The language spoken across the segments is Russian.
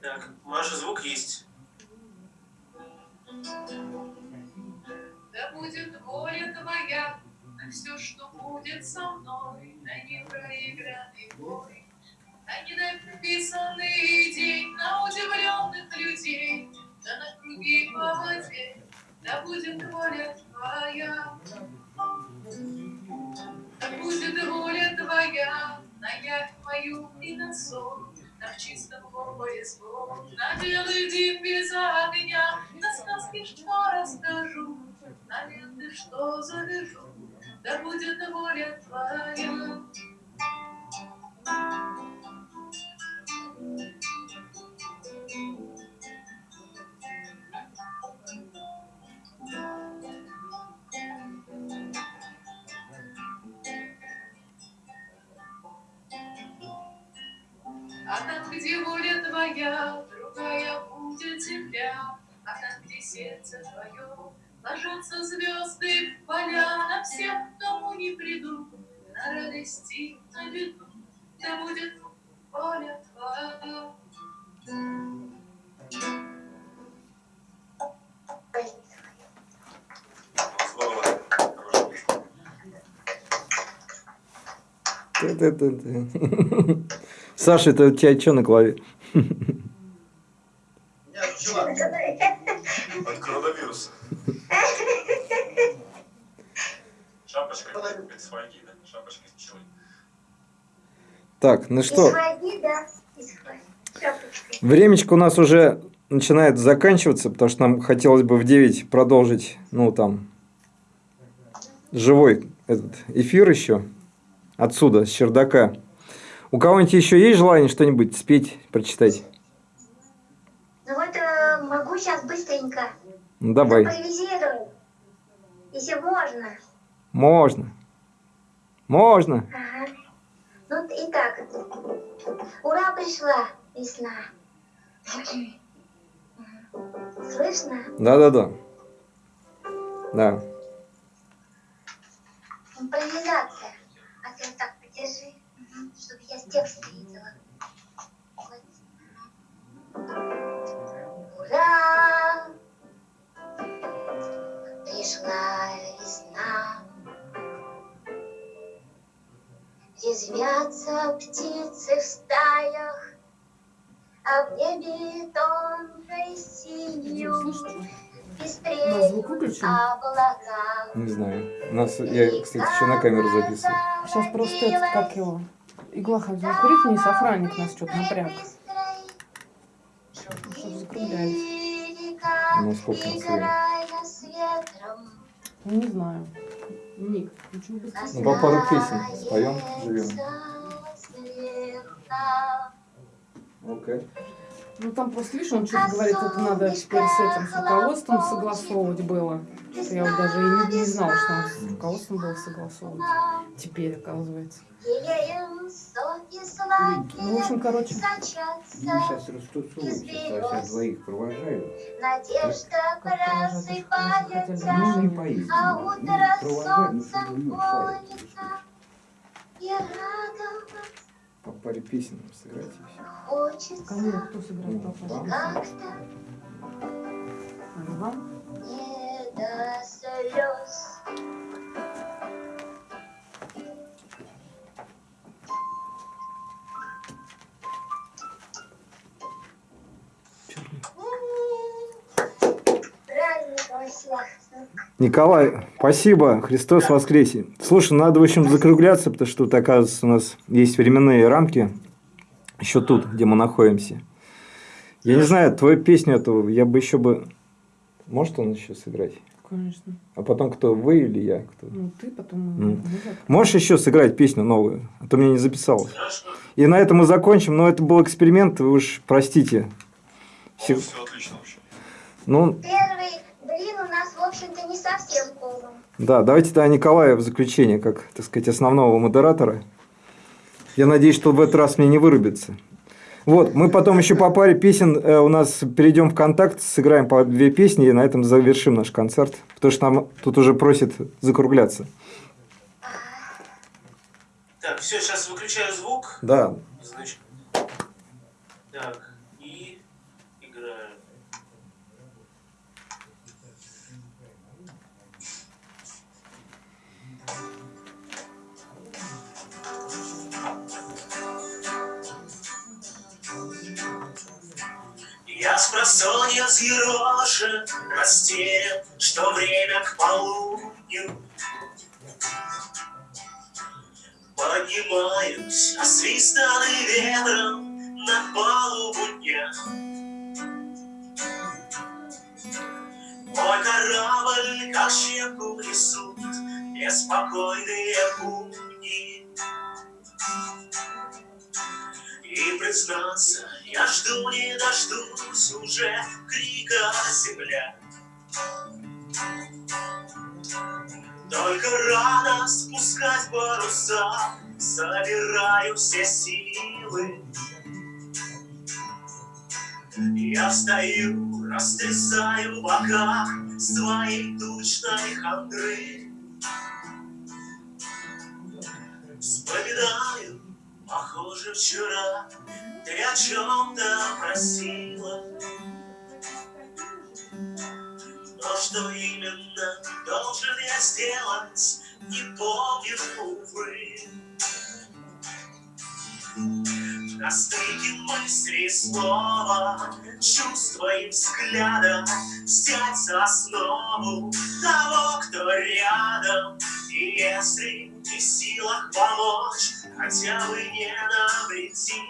Так, Маша, звук есть. Да будет воля твоя на все, что будет со мной, на непроигранный бой, на недописанный день, на удивленных людей, да на круги по воде, да будет воля твоя. Да будет воля твоя на явь мою и на сон, на чистом море звон, на белый дым без огня, на сказки, что расскажу, на ленты, что завяжу, да будет воля твоя. А там, где воля твоя, другая будет земля, А там, где сердце твое, ложатся звезды в поля, На всех, кому не приду, на радости, на беду, Да будет воля твоя. Ты-ты-ты-ты. Саша, это у тебя что на пчела от коронавируса. Шапочка из да? Шапочка из пчелы. Так, ну что, времечко у нас уже начинает заканчиваться, потому что нам хотелось бы в 9 продолжить, ну, там, живой этот эфир еще отсюда, с чердака. У кого-нибудь еще есть желание что-нибудь спеть, прочитать? Ну вот э, могу сейчас быстренько Ну, давай. импровизирую, если можно. Можно. Можно. Ага. Ну, итак. Ура, пришла весна. Слышно? Да-да-да. Да. Импровизация. А ты так подержи, чтобы я с текста видела. Ура! Пришла весна. Резвятся птицы в стаях, а в небе тонкой синью выключен? облака. Не знаю. У нас, я, кстати, еще на камеру записываю. Сейчас просто этот, как его, игла хотела курить вниз, охранник нас что-то напряг. Чтобы закруглялись. Ну, сколько нас время? Не знаю. Ник, ничего быстрее. Ну, по пару песен споем, живем. Окей. Ну там просто, видишь, он что-то говорит, это надо теперь с этим, с руководством согласовывать было. Я вот даже и не, не знала, что там с руководством было согласовывать. Теперь, оказывается. Ну, в общем, короче, Мы сейчас растусуемся, то есть я двоих провожаю. Надежда просыпается, Ну, не поездим. а Ну, утро ну, солнцем чтобы ну, клонится. И радоваться По паре песен сыграть и все. хочется кому кто сыграет Ну, папа? вам. как-то А, Вам? не до Николай, спасибо. Христос воскресе. Слушай, надо, в общем, закругляться, потому что тут, оказывается, у нас есть временные рамки. Еще тут, где мы находимся. Я не знаю, твою песню эту я бы еще бы... Может он еще сыграть? Конечно. А потом кто, вы или я? Кто? Ну, ты потом... Завтра. Можешь еще сыграть песню новую? А то мне не записалось. Хорошо. И на этом мы закончим. Но это был эксперимент, вы уж простите. Все- Все отлично вообще. Ну, Первый блин у нас, в общем-то, не совсем полный. Да, давайте тогда Николая в заключение, как, так сказать, основного модератора. Я надеюсь, что в этот раз мне не вырубится. Вот, мы потом еще по паре песен э, у нас перейдем в контакт, сыграем по две песни и на этом завершим наш концерт, потому что нам тут уже просят закругляться. Так, все, сейчас выключаю звук. Да, Значит. Так, С просонья взъерошен, растерян, что время к полудню. Поднимаюсь, освистанный ветром на палубу дня. Мой корабль, как щепку несут, беспокойные будни. И признаться, я жду не дождусь уже крика земля. Только рано спускать паруса, собираю все силы. Я встаю, растрясаю в боках своей тучной хандры. Вспоминаю, похоже, вчера ты о чем-то просила. Но что именно должен я сделать, не помню, увы. На стыке мысли снова чувства и взгляда взять за основу того, кто рядом. И если в силах помочь, хотя бы не навреди.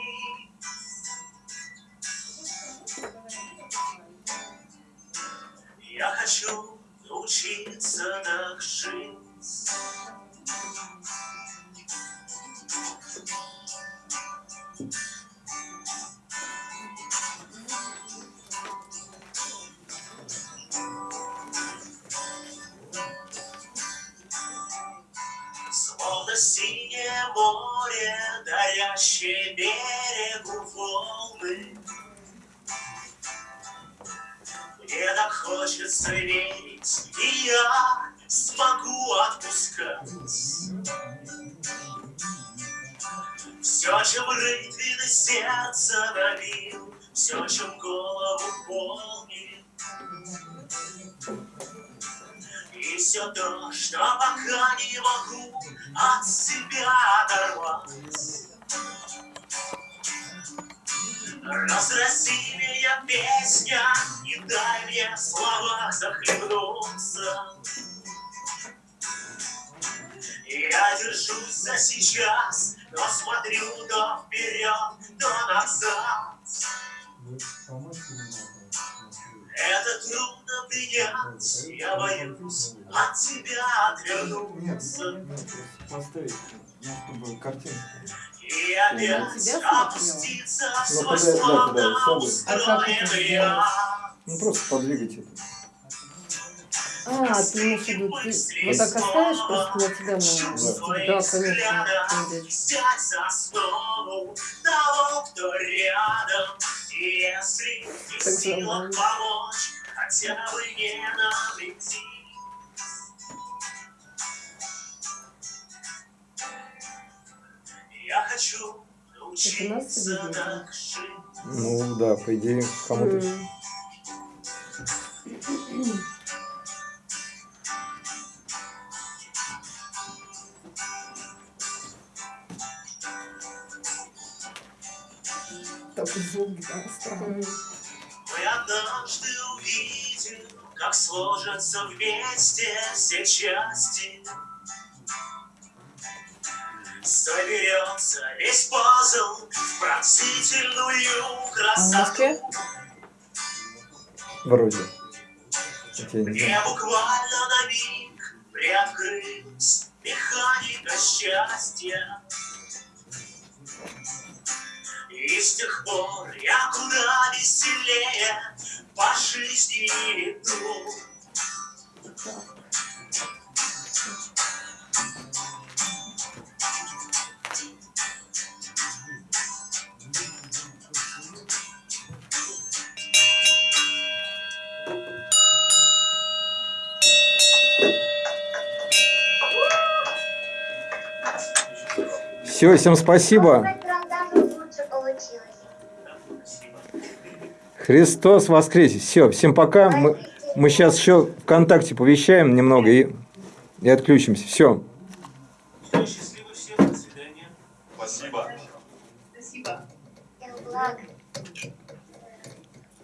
Я хочу научиться так жить. Море, дарящее берегу волны. Мне так хочется верить, и я смогу отпускать. Все, чем рытвины сердца набил, все, чем голову полнит. Все то, что пока не могу от себя оторвать. Разрази меня, песня, и дай мне в словах захлебнуться. Я держусь за сейчас, но смотрю то вперед, то назад. Это трудно принять, я боюсь от тебя отвернуться. Поставить, ну, чтобы картинку. И опять опуститься в свой да, словно устроенный. Ну, просто подвигать это. А, ты имеешь в виду, ты вот так оставишь просто на тебя на... Да, конечно, не в Так силах нормально. помочь, хотя бы не навреди. Я хочу научиться так жить. Ну, да, по идее, кому-то... М. Такой звук гитары странный. Мы однажды увидим, как сложатся вместе все части. Соберется весь пазл в пронзительную красоту. Вроде. Мне буквально на миг приоткрылась механика счастья. И с тех пор я куда веселее по жизни иду. Все, всем спасибо. Христос воскресе. Все, всем пока. Мы, мы сейчас еще ВКонтакте повещаем немного и, и отключимся. Все. Счастливо всем, до свидания. Спасибо.